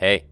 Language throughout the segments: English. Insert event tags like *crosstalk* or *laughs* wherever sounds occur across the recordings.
Hey,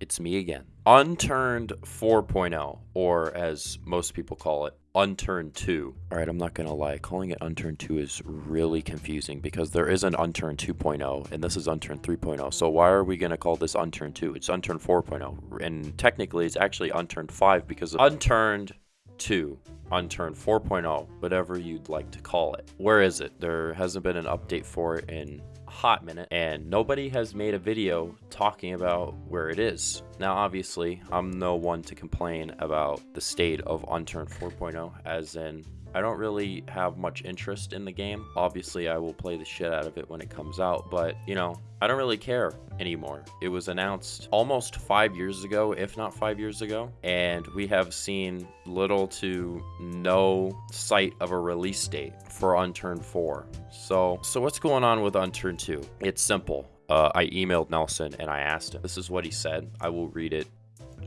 it's me again. Unturned 4.0, or as most people call it, Unturned 2. Alright, I'm not gonna lie, calling it Unturned 2 is really confusing because there is an Unturned 2.0 and this is Unturned 3.0. So why are we gonna call this Unturned 2? It's Unturned 4.0, and technically it's actually Unturned 5 because of Unturned 2, Unturned 4.0, whatever you'd like to call it. Where is it? There hasn't been an update for it in hot minute and nobody has made a video talking about where it is. Now obviously I'm no one to complain about the state of Unturned 4.0 as in I don't really have much interest in the game. Obviously, I will play the shit out of it when it comes out, but you know, I don't really care anymore. It was announced almost five years ago, if not five years ago, and we have seen little to no sight of a release date for Unturned 4. So, so what's going on with Unturned 2? It's simple. Uh, I emailed Nelson and I asked him. This is what he said. I will read it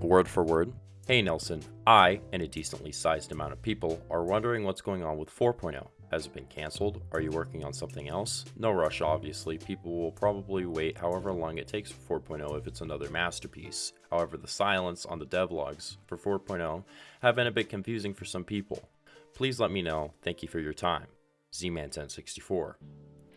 word for word. Hey Nelson, I, and a decently sized amount of people, are wondering what's going on with 4.0. Has it been cancelled? Are you working on something else? No rush, obviously. People will probably wait however long it takes for 4.0 if it's another masterpiece. However, the silence on the devlogs for 4.0 have been a bit confusing for some people. Please let me know. Thank you for your time. Z-Man1064.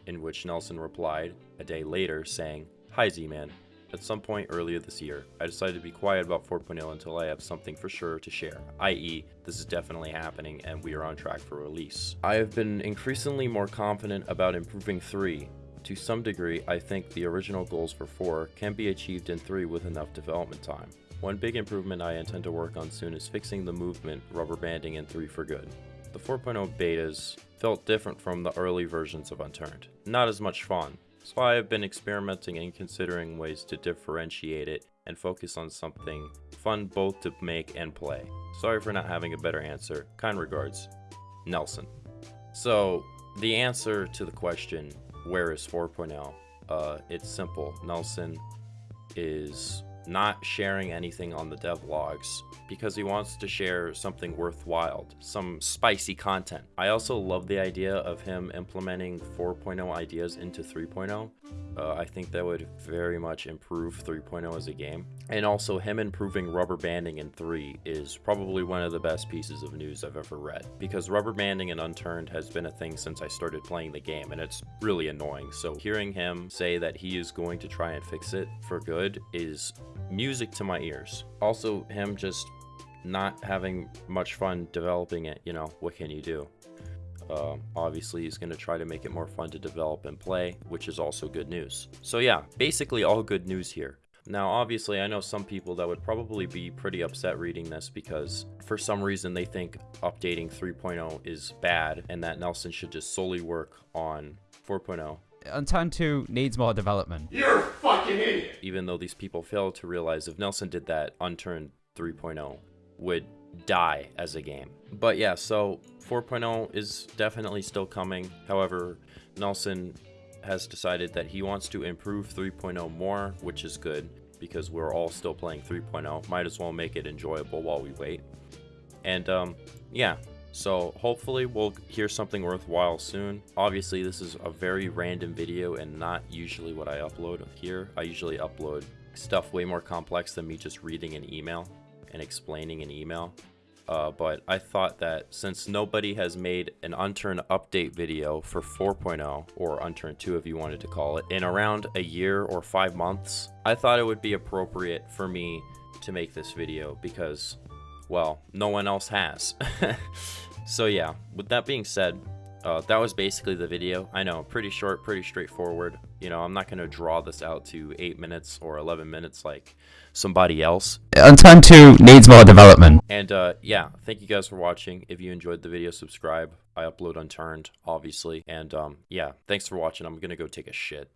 In which Nelson replied a day later saying, Hi Z-Man, at some point earlier this year, I decided to be quiet about 4.0 until I have something for sure to share, i.e., this is definitely happening and we are on track for release. I have been increasingly more confident about improving 3. To some degree, I think the original goals for 4 can be achieved in 3 with enough development time. One big improvement I intend to work on soon is fixing the movement rubber banding in 3 for good. The 4.0 betas felt different from the early versions of Unturned. Not as much fun, so I have been experimenting and considering ways to differentiate it and focus on something fun both to make and play. Sorry for not having a better answer. Kind regards, Nelson. So, the answer to the question, where is 4.0? Uh, it's simple. Nelson is not sharing anything on the devlogs because he wants to share something worthwhile, some spicy content. I also love the idea of him implementing 4.0 ideas into 3.0. Uh, I think that would very much improve 3.0 as a game. And also him improving rubber banding in 3 is probably one of the best pieces of news I've ever read. Because rubber banding in Unturned has been a thing since I started playing the game and it's really annoying. So hearing him say that he is going to try and fix it for good is music to my ears. Also him just not having much fun developing it, you know, what can you do? Uh, obviously, he's going to try to make it more fun to develop and play, which is also good news. So yeah, basically all good news here. Now, obviously, I know some people that would probably be pretty upset reading this because for some reason they think updating 3.0 is bad and that Nelson should just solely work on 4.0. Unturned 2 needs more development. You're a fucking idiot! Even though these people fail to realize if Nelson did that, Unturned 3.0 would die as a game. But yeah, so 4.0 is definitely still coming. However, Nelson has decided that he wants to improve 3.0 more, which is good because we're all still playing 3.0. Might as well make it enjoyable while we wait. And um, yeah, so hopefully we'll hear something worthwhile soon. Obviously, this is a very random video and not usually what I upload here. I usually upload stuff way more complex than me just reading an email and explaining an email. Uh, but I thought that since nobody has made an Unturned update video for 4.0, or Unturned 2 if you wanted to call it, in around a year or five months, I thought it would be appropriate for me to make this video because, well, no one else has. *laughs* so yeah, with that being said, uh, that was basically the video. I know, pretty short, pretty straightforward. You know, I'm not going to draw this out to 8 minutes or 11 minutes like somebody else. Unturned 2 needs more development. And uh, yeah, thank you guys for watching. If you enjoyed the video, subscribe. I upload Unturned, obviously. And um, yeah, thanks for watching. I'm going to go take a shit.